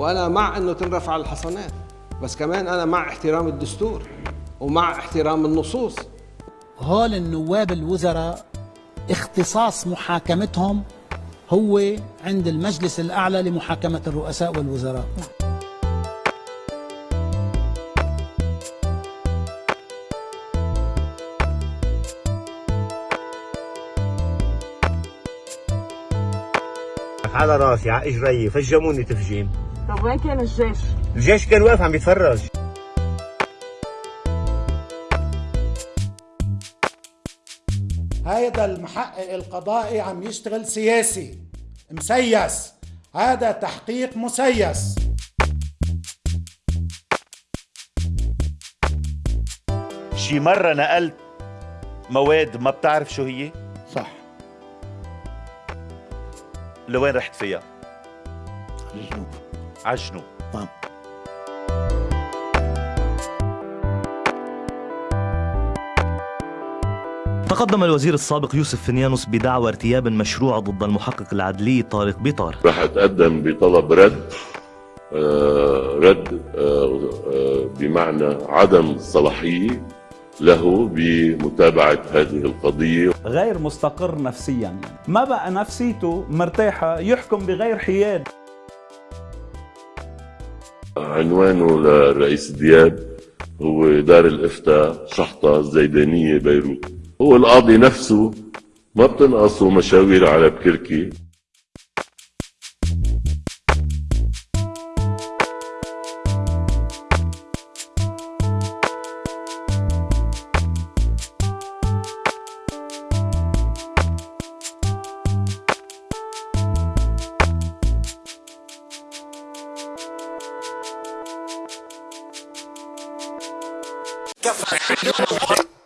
وأنا مع إنه تنرفع الحصانات بس كمان أنا مع احترام الدستور ومع احترام النصوص. هول النواب الوزراء اختصاص محاكمتهم هو عند المجلس الأعلى لمحاكمة الرؤساء والوزراء. على راسي على إجري فجموني تفجيم. طب وين كان الجيش؟ الجيش كان واقف عم يتفرج هذا المحقق القضائي عم يشتغل سياسي مسيس. هذا تحقيق مسيس. شي مرة نقلت مواد ما بتعرف شو هي؟ صح. لوين رحت فيها؟ الجنوب على الجنوب نعم. تقدم الوزير السابق يوسف فنيانوس بدعوى ارتياب مشروع ضد المحقق العدلي طارق بيطار. راح أتقدم بطلب رد آه، رد آه، آه، بمعنى عدم الصلاحيه له بمتابعة هذه القضية. غير مستقر نفسيا. ما بقى نفسيته مرتاحة يحكم بغير حياد. عنوانه للرئيس دياب هو دار الإفتاء شحطة الزيدانيه بيروت. هو القاضي نفسه ما بتنقصه مشاوير على بكركي. Gefallen.